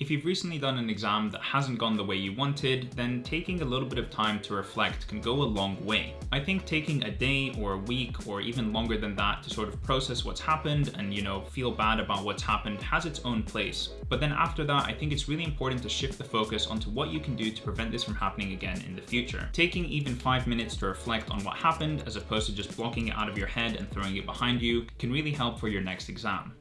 If you've recently done an exam that hasn't gone the way you wanted, then taking a little bit of time to reflect can go a long way. I think taking a day or a week or even longer than that to sort of process what's happened and, you know, feel bad about what's happened has its own place. But then after that, I think it's really important to shift the focus onto what you can do to prevent this from happening again in the future. Taking even five minutes to reflect on what happened as opposed to just blocking it out of your head and throwing it behind you can really help for your next exam.